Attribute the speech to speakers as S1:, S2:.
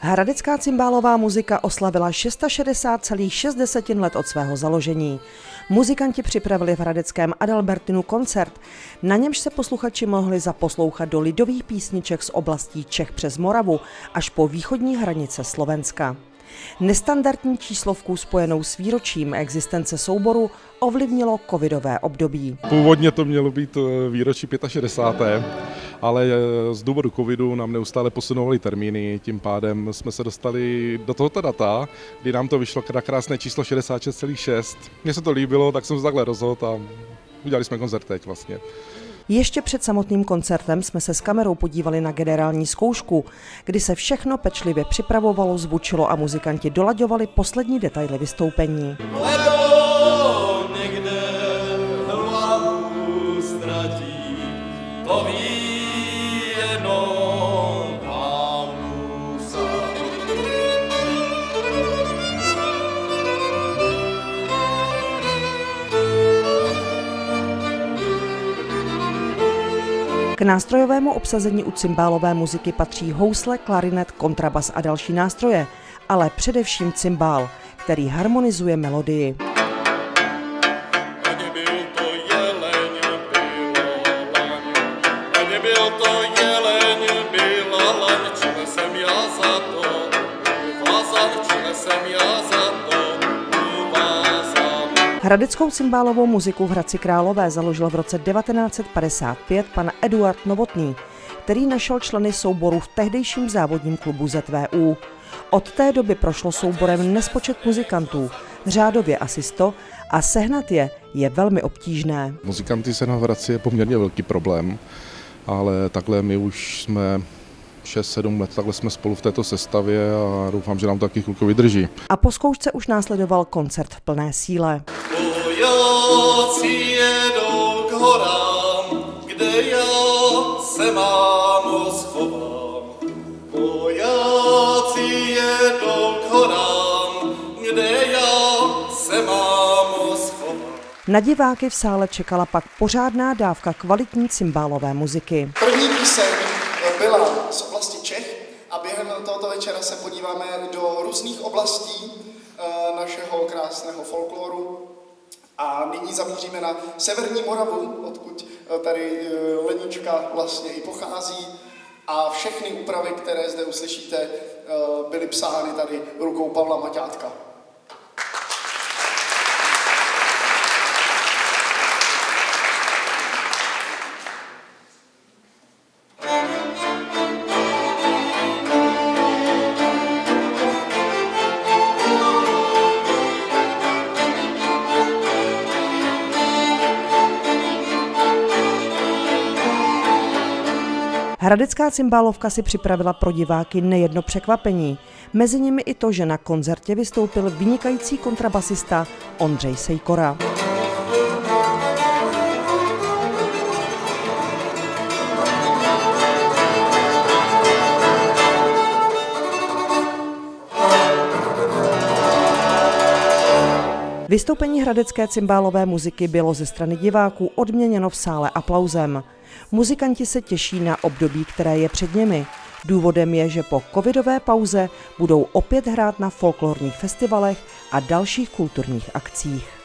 S1: Hradecká cymbálová muzika oslavila 660,6 let od svého založení. Muzikanti připravili v Hradeckém Adalbertinu koncert, na němž se posluchači mohli zaposlouchat do lidových písniček z oblastí Čech přes Moravu až po východní hranice Slovenska. Nestandardní číslovku spojenou s výročím existence souboru ovlivnilo covidové období.
S2: Původně to mělo být eh, výročí 65 ale eh, z důvodu covidu nám neustále posunovali termíny, tím pádem jsme se dostali do tohoto data, kdy nám to vyšlo na krásné číslo 66,6. Mně se to líbilo, tak jsem se takhle rozhodl a udělali jsme koncert teď vlastně.
S1: Ještě před samotným koncertem jsme se s kamerou podívali na generální zkoušku, kdy se všechno pečlivě připravovalo, zvučilo a muzikanti dolaďovali poslední detaily vystoupení. někde K nástrojovému obsazení u cymbálové muziky patří housle, klarinet, kontrabas a další nástroje, ale především cymbál, který harmonizuje melodii. Byl to jeleň, byla laň, jsem já za to, Hradeckou cymbálovou muziku v Hradci Králové založil v roce 1955 pan Eduard Novotný, který našel členy souboru v tehdejším závodním klubu ZVU. Od té doby prošlo souborem nespočet muzikantů, řádově asi 100, a sehnat je je velmi obtížné.
S2: Muzikanty se na Hradci je poměrně velký problém, ale takhle my už jsme 6-7 let, takhle jsme spolu v této sestavě a doufám, že nám to taky chvilku vydrží.
S1: A po zkoušce už následoval koncert v plné síle. Vojáci jedou k horám, kde já se mámo schovám. Vojáci jedou k horám, kde já se mámo schovám. Na diváky v sále čekala pak pořádná dávka kvalitní cymbálové muziky.
S3: První píseň byla z oblasti Čech a během tohoto večera se podíváme do různých oblastí eh, našeho krásného folkloru. A nyní zamíříme na Severní Moravu, odkud eh, tady eh, Lenička vlastně i pochází. A všechny úpravy, které zde uslyšíte, byly psány tady rukou Pavla Maťátka.
S1: Hradecká cymbálovka si připravila pro diváky nejedno překvapení. Mezi nimi i to, že na koncertě vystoupil vynikající kontrabasista Ondřej Sejkora. Vystoupení hradecké cymbálové muziky bylo ze strany diváků odměněno v sále aplauzem. Muzikanti se těší na období, které je před nimi. Důvodem je, že po covidové pauze budou opět hrát na folklorních festivalech a dalších kulturních akcích.